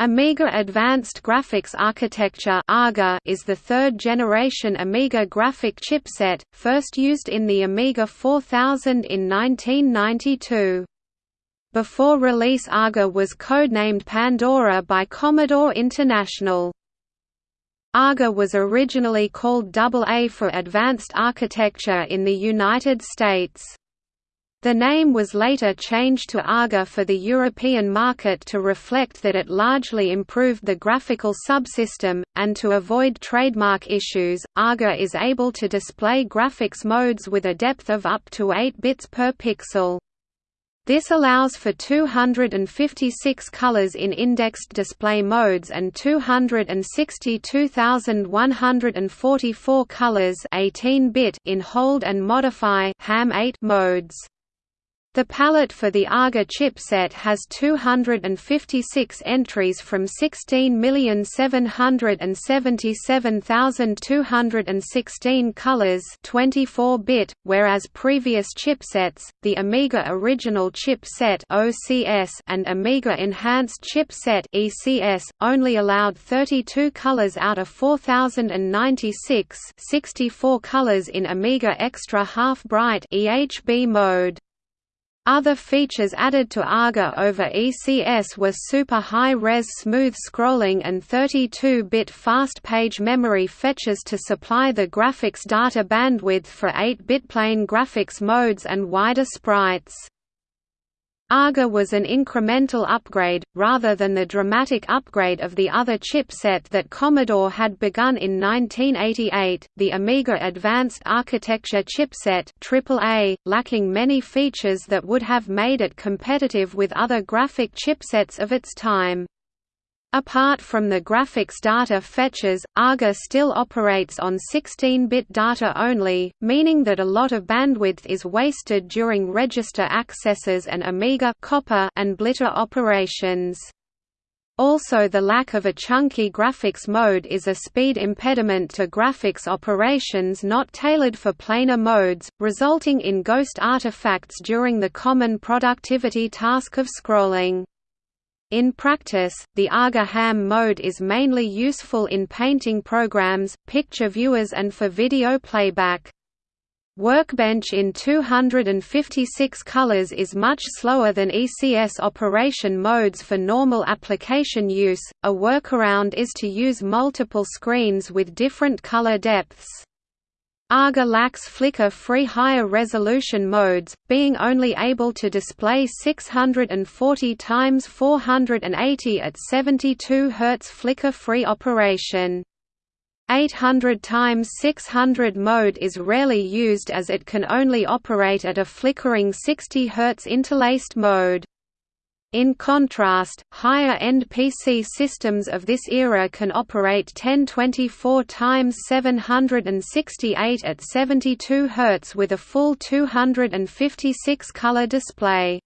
Amiga Advanced Graphics Architecture is the third-generation Amiga graphic chipset, first used in the Amiga 4000 in 1992. Before release AGA was codenamed Pandora by Commodore International. AGA was originally called AA for Advanced Architecture in the United States. The name was later changed to AGA for the European market to reflect that it largely improved the graphical subsystem, and to avoid trademark issues, AGA is able to display graphics modes with a depth of up to 8 bits per pixel. This allows for 256 colors in indexed display modes and 262,144 colors 18-bit in hold and modify ham 8 modes. The palette for the AGA chipset has 256 entries from 16,777,216 colors 24-bit, whereas previous chipsets, the Amiga Original Chipset (OCS) and Amiga Enhanced Chipset (ECS), only allowed 32 colors out of 4096 64 colors in Amiga Extra Half Bright (EHB) mode. Other features added to AGA over ECS were super high-res smooth scrolling and 32-bit fast page memory fetches to supply the graphics data bandwidth for 8-bit plane graphics modes and wider sprites. AGA was an incremental upgrade, rather than the dramatic upgrade of the other chipset that Commodore had begun in 1988, the Amiga Advanced Architecture chipset AAA, lacking many features that would have made it competitive with other graphic chipsets of its time. Apart from the graphics data fetches, AGA still operates on 16-bit data only, meaning that a lot of bandwidth is wasted during register accesses and Amiga copper and blitter operations. Also the lack of a chunky graphics mode is a speed impediment to graphics operations not tailored for planar modes, resulting in ghost artifacts during the common productivity task of scrolling. In practice, the AGA ham mode is mainly useful in painting programs, picture viewers and for video playback. Workbench in 256 colors is much slower than ECS operation modes for normal application use. A workaround is to use multiple screens with different color depths. AGA lacks flicker-free higher resolution modes, being only able to display 640 x 480 at 72 Hz flicker-free operation. 800 x 600 mode is rarely used as it can only operate at a flickering 60 Hz interlaced mode. In contrast, higher-end PC systems of this era can operate 1024 x 768 at 72 Hz with a full 256-color display.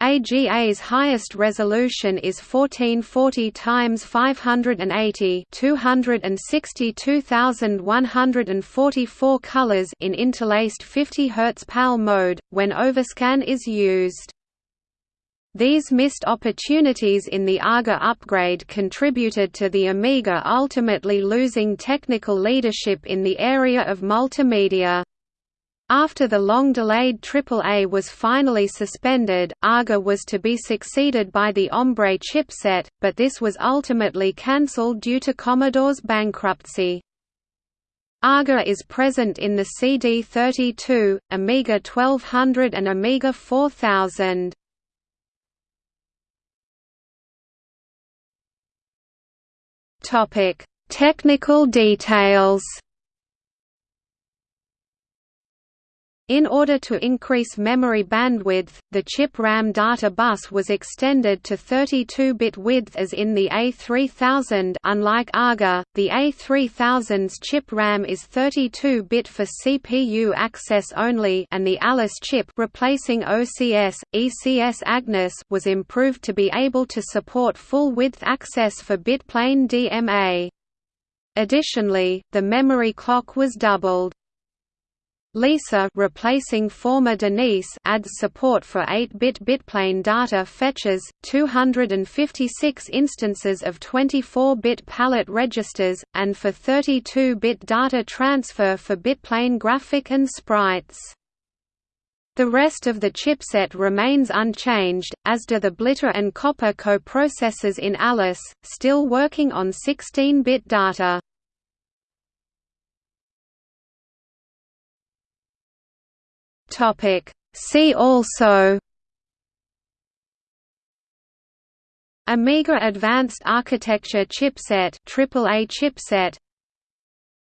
AGA's highest resolution is 1440 x 580 262,144 colors in interlaced 50 Hz PAL mode, when overscan is used. These missed opportunities in the AGA upgrade contributed to the Amiga ultimately losing technical leadership in the area of multimedia. After the long-delayed AAA was finally suspended, AGA was to be succeeded by the Hombre chipset, but this was ultimately cancelled due to Commodore's bankruptcy. AGA is present in the CD32, Amiga 1200 and Amiga 4000. Topic: Technical details. In order to increase memory bandwidth, the chip RAM data bus was extended to 32-bit width as in the A3000 unlike AGA, the A3000's chip RAM is 32-bit for CPU access only and the Alice chip replacing OCS, ECS Agnes was improved to be able to support full-width access for bitplane DMA. Additionally, the memory clock was doubled. Lisa replacing former Denise adds support for 8-bit bitplane data fetches, 256 instances of 24-bit palette registers, and for 32-bit data transfer for bitplane graphic and sprites. The rest of the chipset remains unchanged, as do the Blitter and Copper coprocessors in Alice, still working on 16-bit data. Topic. See also Amiga Advanced Architecture Chipset AAA chipset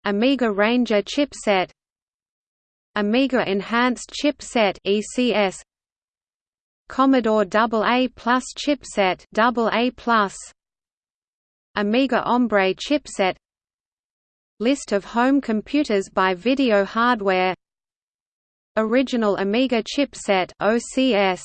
Amiga Ranger chipset Amiga Enhanced Chipset ECS Commodore AA Plus chipset AA Amiga Hombre chipset List of home computers by video hardware Original Amiga chipset OCS